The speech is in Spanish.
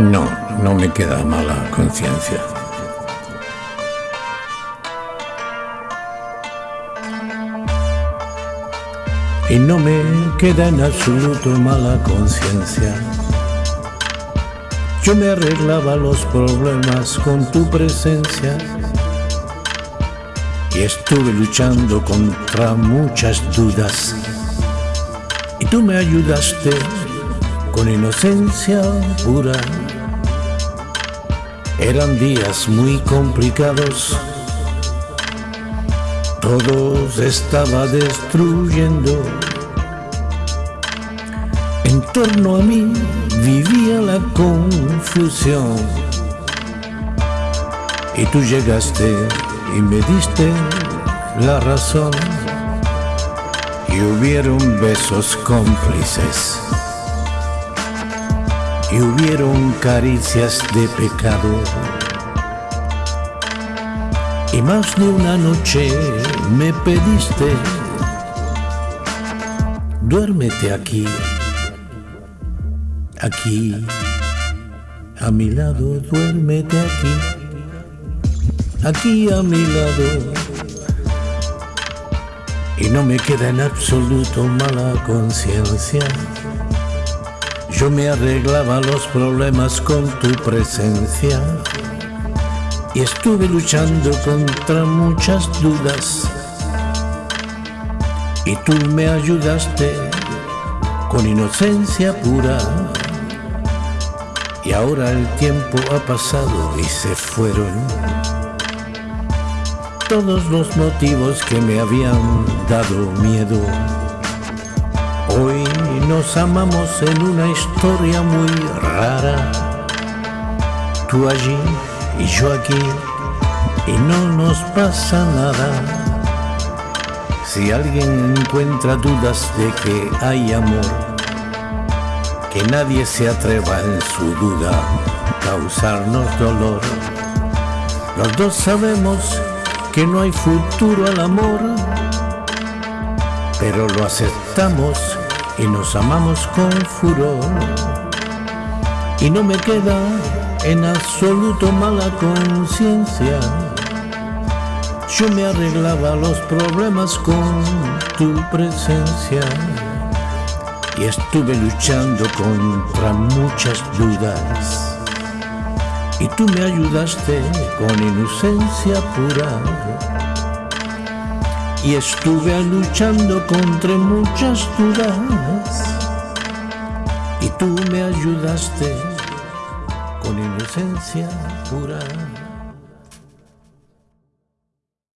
No, no me queda mala conciencia. Y no me queda en absoluto mala conciencia. Yo me arreglaba los problemas con tu presencia y estuve luchando contra muchas dudas y tú me ayudaste con inocencia pura. Eran días muy complicados, todo se estaba destruyendo. En torno a mí vivía la confusión y tú llegaste y me diste la razón y hubieron besos cómplices y hubieron caricias de pecado y más de una noche me pediste duérmete aquí aquí a mi lado duérmete aquí aquí a mi lado. Y no me queda en absoluto mala conciencia. Yo me arreglaba los problemas con tu presencia. Y estuve luchando contra muchas dudas. Y tú me ayudaste con inocencia pura. Y ahora el tiempo ha pasado y se fueron todos los motivos que me habían dado miedo. Hoy nos amamos en una historia muy rara. Tú allí y yo aquí y no nos pasa nada. Si alguien encuentra dudas de que hay amor, que nadie se atreva en su duda a causarnos dolor. Los dos sabemos que no hay futuro al amor, pero lo aceptamos y nos amamos con furor. Y no me queda en absoluto mala conciencia. Yo me arreglaba los problemas con tu presencia y estuve luchando contra muchas dudas y tú me ayudaste con inocencia pura. Y estuve luchando contra muchas dudas y tú me ayudaste con inocencia pura.